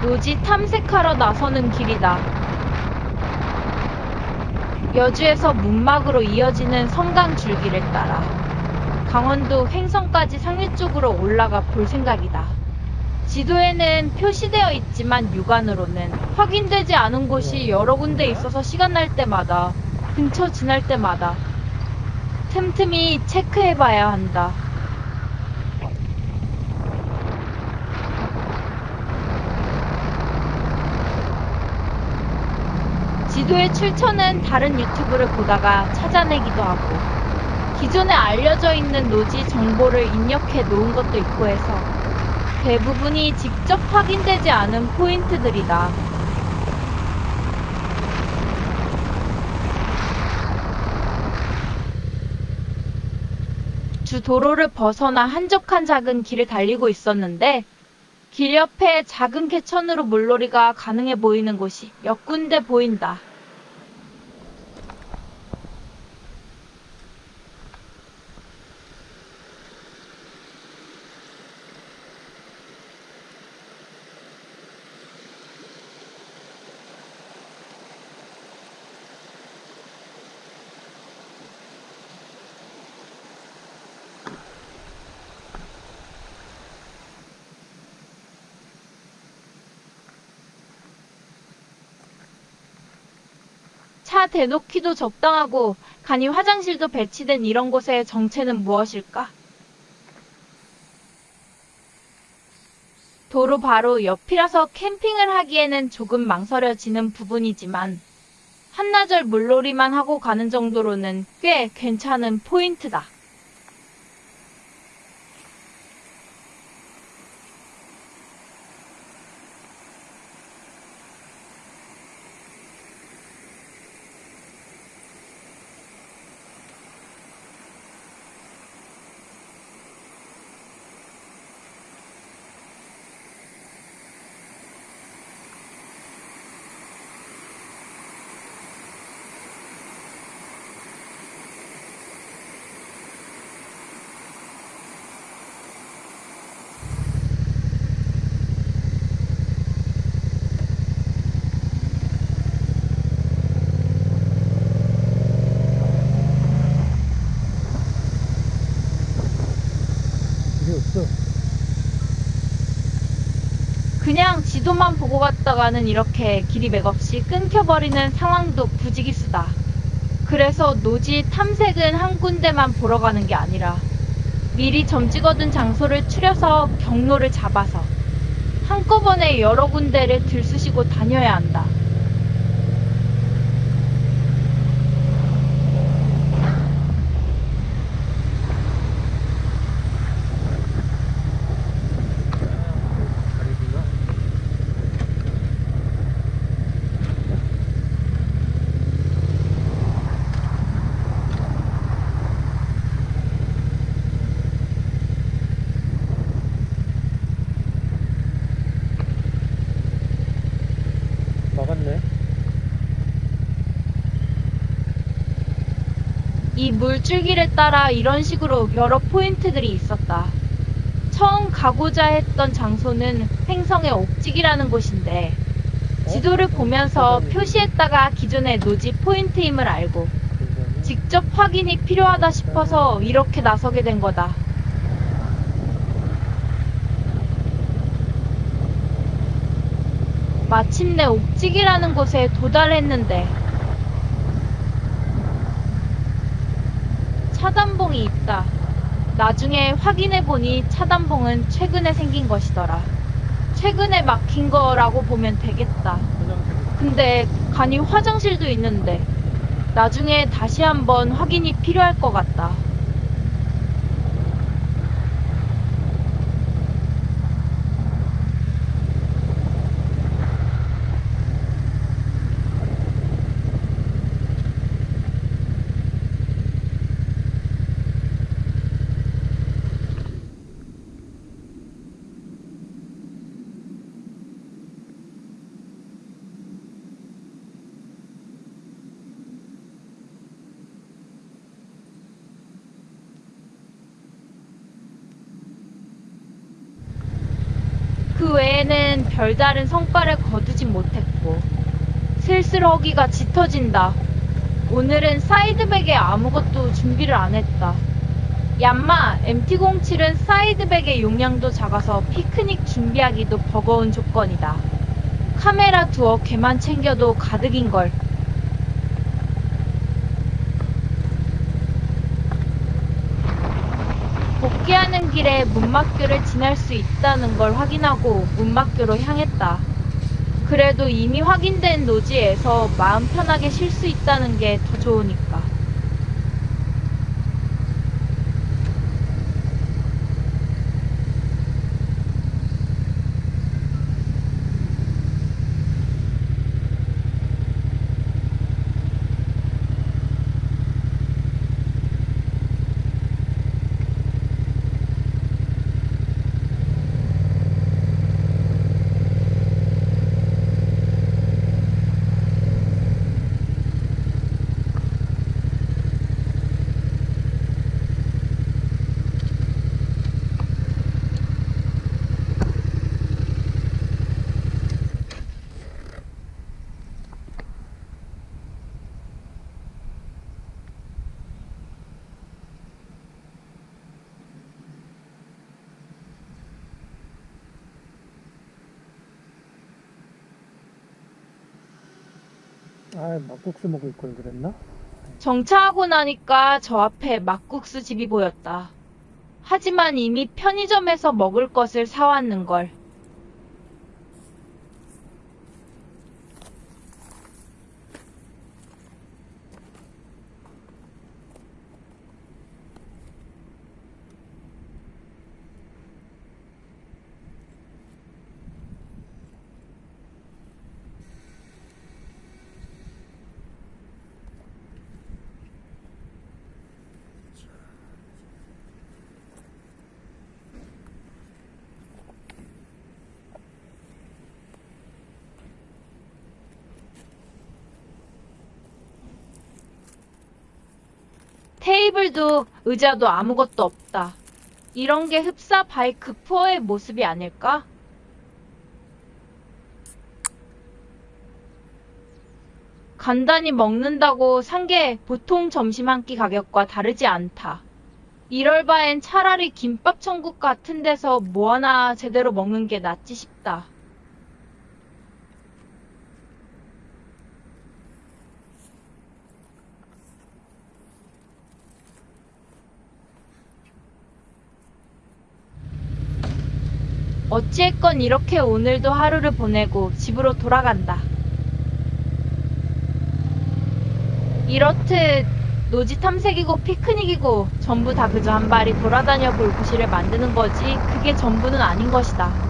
노지 탐색하러 나서는 길이다. 여주에서 문막으로 이어지는 성강 줄기를 따라 강원도 횡성까지 상류 쪽으로 올라가 볼 생각이다. 지도에는 표시되어 있지만 육안으로는 확인되지 않은 곳이 여러 군데 있어서 시간 날 때마다 근처 지날 때마다 틈틈이 체크해봐야 한다. 지도의 출처는 다른 유튜브를 보다가 찾아내기도 하고 기존에 알려져 있는 노지 정보를 입력해 놓은 것도 있고 해서 대부분이 직접 확인되지 않은 포인트들이다. 주 도로를 벗어나 한적한 작은 길을 달리고 있었는데 길 옆에 작은 개천으로 물놀이가 가능해 보이는 곳이 몇 군데 보인다. 차 대놓기도 적당하고 간이 화장실도 배치된 이런 곳의 정체는 무엇일까? 도로 바로 옆이라서 캠핑을 하기에는 조금 망설여지는 부분이지만 한나절 물놀이만 하고 가는 정도로는 꽤 괜찮은 포인트다. 이게 없어. 그냥 지도만 보고 갔다가는 이렇게 길이 맥없이 끊겨버리는 상황도 부지기수다. 그래서 노지 탐색은 한 군데만 보러 가는 게 아니라 미리 점 찍어둔 장소를 추려서 경로를 잡아서 한꺼번에 여러 군데를 들쑤시고 다녀야 한다. 다리구나. 막았네. 이 물줄기를 따라 이런 식으로 여러 포인트들이 있었다. 처음 가고자 했던 장소는 횡성의 옥직이라는 곳인데 지도를 보면서 표시했다가 기존의 노지 포인트임을 알고 직접 확인이 필요하다 싶어서 이렇게 나서게 된 거다. 마침내 옥직이라는 곳에 도달했는데 차단봉이 있다. 나중에 확인해보니 차단봉은 최근에 생긴 것이더라. 최근에 막힌 거라고 보면 되겠다. 근데 간이 화장실도 있는데 나중에 다시 한번 확인이 필요할 것 같다. 외에는 별다른 성과를 거두진 못했고 슬슬 허기가 짙어진다. 오늘은 사이드백에 아무것도 준비를 안 했다. 얌마 MT07은 사이드백의 용량도 작아서 피크닉 준비하기도 버거운 조건이다. 카메라 두어 개만 챙겨도 가득인걸. 복귀하는 길에 문막교를 지날 수 있다는 걸 확인하고 문막교로 향했다. 그래도 이미 확인된 노지에서 마음 편하게 쉴 수 있다는 게 더 좋으니까. 아, 막국수 먹을 걸 그랬나? 정차하고 나니까 저 앞에 막국수 집이 보였다. 하지만 이미 편의점에서 먹을 것을 사왔는 걸. 테이블도 의자도 아무것도 없다. 이런 게 흡사 바이크 푸어의 모습이 아닐까? 간단히 먹는다고 산 게 보통 점심 한 끼 가격과 다르지 않다. 이럴 바엔 차라리 김밥 천국 같은 데서 뭐 하나 제대로 먹는 게 낫지 싶다. 어찌했건 이렇게 오늘도 하루를 보내고 집으로 돌아간다. 이렇듯 노지 탐색이고 피크닉이고 전부 다 그저 한 발이 돌아다녀 볼 구실을 만드는 거지 그게 전부는 아닌 것이다.